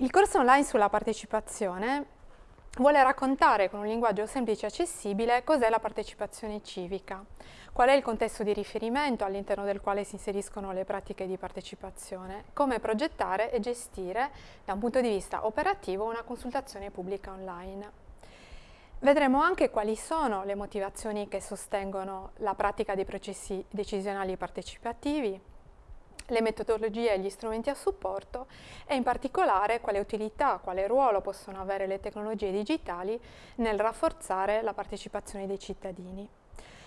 Il corso online sulla partecipazione vuole raccontare con un linguaggio semplice e accessibile cos'è la partecipazione civica, qual è il contesto di riferimento all'interno del quale si inseriscono le pratiche di partecipazione, come progettare e gestire da un punto di vista operativo una consultazione pubblica online. Vedremo anche quali sono le motivazioni che sostengono la pratica dei processi decisionali partecipativi, le metodologie e gli strumenti a supporto e in particolare quale utilità, quale ruolo possono avere le tecnologie digitali nel rafforzare la partecipazione dei cittadini.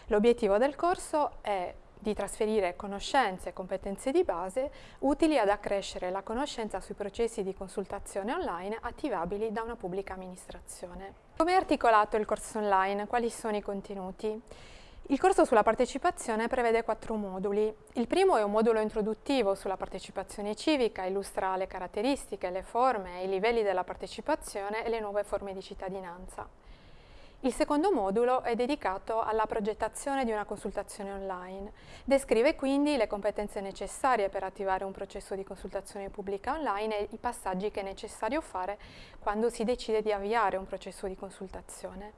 L'obiettivo del corso è di trasferire conoscenze e competenze di base utili ad accrescere la conoscenza sui processi di consultazione online attivabili da una pubblica amministrazione. Come è articolato il corso online? Quali sono i contenuti? Il corso sulla partecipazione prevede quattro moduli. Il primo è un modulo introduttivo sulla partecipazione civica, illustra le caratteristiche, le forme, i livelli della partecipazione e le nuove forme di cittadinanza. Il secondo modulo è dedicato alla progettazione di una consultazione online. Descrive quindi le competenze necessarie per attivare un processo di consultazione pubblica online e i passaggi che è necessario fare quando si decide di avviare un processo di consultazione.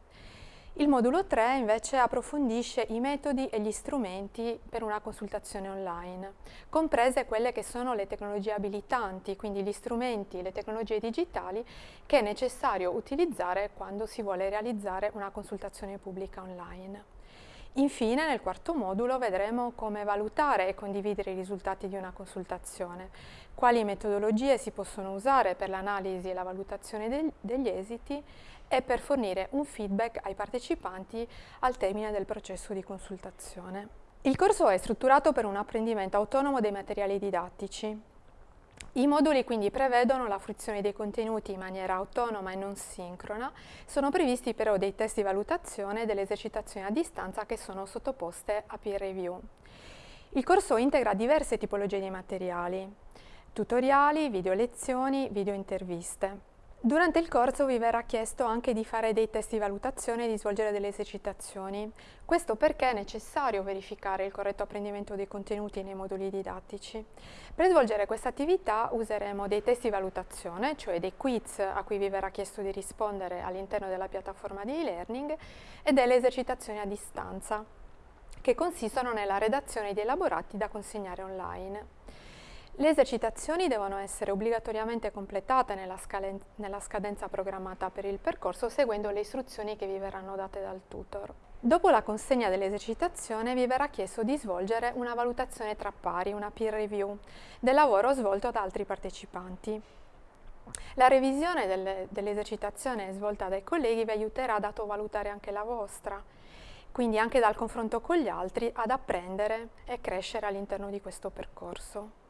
Il modulo 3 invece approfondisce i metodi e gli strumenti per una consultazione online, comprese quelle che sono le tecnologie abilitanti, quindi gli strumenti, le tecnologie digitali che è necessario utilizzare quando si vuole realizzare una consultazione pubblica online. Infine, nel quarto modulo vedremo come valutare e condividere i risultati di una consultazione, quali metodologie si possono usare per l'analisi e la valutazione degli esiti e per fornire un feedback ai partecipanti al termine del processo di consultazione. Il corso è strutturato per un apprendimento autonomo dei materiali didattici, i moduli quindi prevedono la fruizione dei contenuti in maniera autonoma e non sincrona, sono previsti però dei test di valutazione e delle esercitazioni a distanza che sono sottoposte a peer review. Il corso integra diverse tipologie di materiali, tutoriali, video lezioni, video interviste. Durante il corso vi verrà chiesto anche di fare dei test di valutazione e di svolgere delle esercitazioni. Questo perché è necessario verificare il corretto apprendimento dei contenuti nei moduli didattici. Per svolgere questa attività useremo dei test di valutazione, cioè dei quiz a cui vi verrà chiesto di rispondere all'interno della piattaforma di e-learning e delle esercitazioni a distanza, che consistono nella redazione di elaborati da consegnare online. Le esercitazioni devono essere obbligatoriamente completate nella, nella, scadenza programmata per il percorso seguendo le istruzioni che vi verranno date dal tutor. Dopo la consegna dell'esercitazione vi verrà chiesto di svolgere una valutazione tra pari, una peer review, del lavoro svolto da altri partecipanti. La revisione dell'esercitazione dell svolta dai colleghi vi aiuterà ad autovalutare anche la vostra, quindi anche dal confronto con gli altri ad apprendere e crescere all'interno di questo percorso.